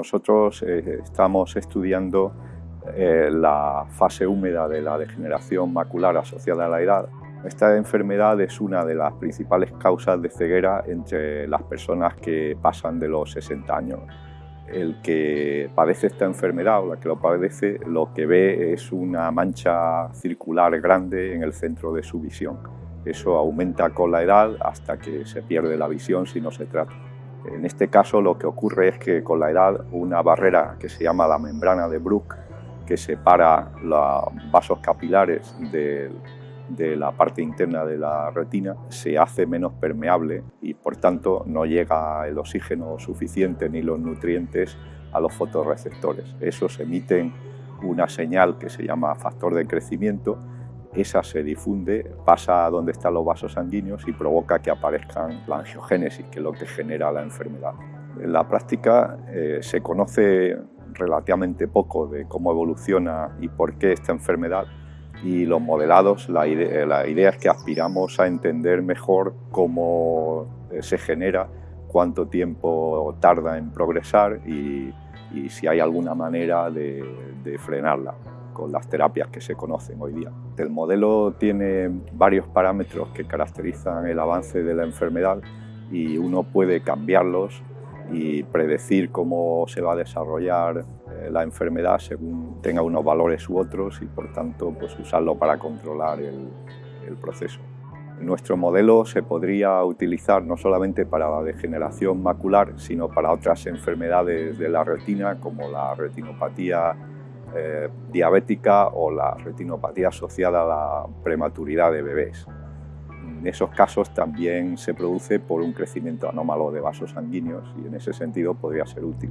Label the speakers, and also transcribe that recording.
Speaker 1: Nosotros eh, estamos estudiando eh, la fase húmeda de la degeneración macular asociada a la edad. Esta enfermedad es una de las principales causas de ceguera entre las personas que pasan de los 60 años. El que padece esta enfermedad o la que lo padece, lo que ve es una mancha circular grande en el centro de su visión. Eso aumenta con la edad hasta que se pierde la visión si no se trata. En este caso lo que ocurre es que con la edad una barrera que se llama la membrana de Bruch, que separa los vasos capilares de, la parte interna de la retina, se hace menos permeable y por tanto no llega el oxígeno suficiente ni los nutrientes a los fotorreceptores. Esos emiten una señal que se llama factor de crecimiento esa se difunde, pasa a donde están los vasos sanguíneos y provoca que aparezcan la angiogénesis, que es lo que genera la enfermedad. En la práctica eh, se conoce relativamente poco de cómo evoluciona y por qué esta enfermedad y los modelados, la idea, es que aspiramos a entender mejor cómo eh, se genera, cuánto tiempo tarda en progresar y, si hay alguna manera de frenarla las terapias que se conocen hoy día. El modelo tiene varios parámetros que caracterizan el avance de la enfermedad y uno puede cambiarlos y predecir cómo se va a desarrollar eh, la enfermedad según tenga unos valores u otros y por tanto pues usarlo para controlar el, el proceso. Nuestro modelo se podría utilizar no solamente para la degeneración macular, sino para otras enfermedades de la retina como la retinopatía eh, diabética o la retinopatía asociada a la prematuridad de bebés. En esos casos también se produce por un crecimiento anómalo de vasos sanguíneos y en ese sentido podría ser útil.